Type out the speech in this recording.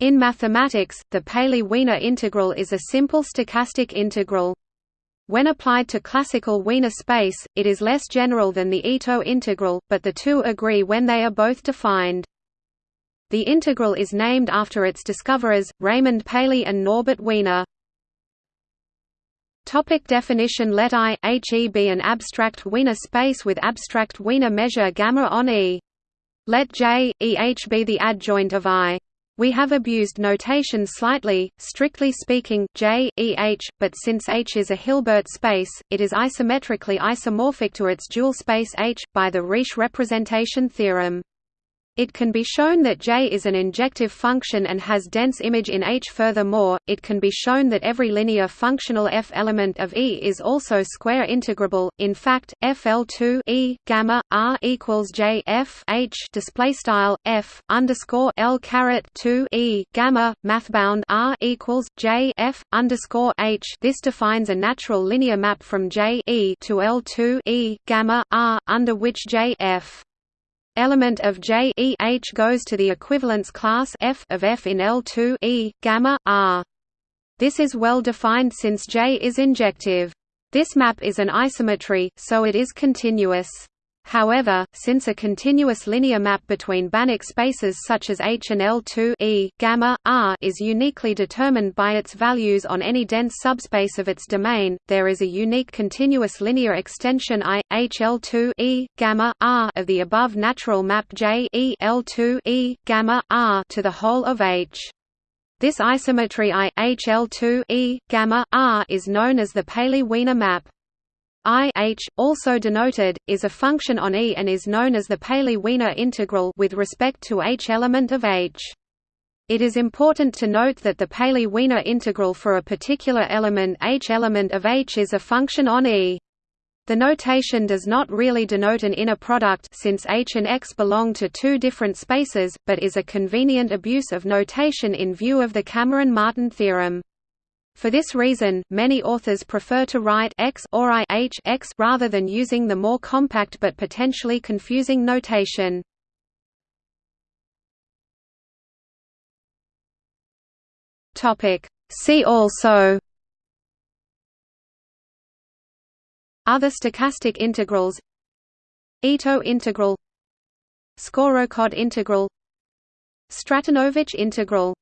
In mathematics, the Paley-Wiener integral is a simple stochastic integral. When applied to classical Wiener space, it is less general than the Ito integral, but the two agree when they are both defined. The integral is named after its discoverers, Raymond Paley and Norbert Wiener. Topic definition Let I be an abstract Wiener space with abstract Wiener measure gamma on E. Let J, be the adjoint of I. We have abused notation slightly, strictly speaking, J, E H, but since H is a Hilbert space, it is isometrically isomorphic to its dual space H, by the Riesz representation theorem. It can be shown that J is an injective function and has dense image in H. Furthermore, it can be shown that every linear functional F element of E is also square integrable. In fact, FL2 E gamma R equals J F H display style F underscore L caret 2 E gamma mathbound R equals J F underscore H. This defines a natural linear map from J E to L2 E gamma R under which J F element of J E H goes to the equivalence class F of F in L2 E gamma R. This is well defined since J is injective. This map is an isometry, so it is continuous. However, since a continuous linear map between Banach spaces such as H and L2 e gamma r is uniquely determined by its values on any dense subspace of its domain, there is a unique continuous linear extension I H L2 e gamma r of the above natural map J E L2 e gamma r to the whole of H. This isometry I H L2 e gamma r is known as the Paley-Wiener map. I h, also denoted, is a function on E and is known as the Paley-Wiener integral with respect to H element of H. It is important to note that the Paley-Wiener integral for a particular element H element of H is a function on E. The notation does not really denote an inner product since H and X belong to two different spaces, but is a convenient abuse of notation in view of the Cameron-Martin theorem. For this reason, many authors prefer to write x or i h x rather than using the more compact but potentially confusing notation. Topic. See also Other stochastic integrals Ito integral Skorokhod integral Stratonovich integral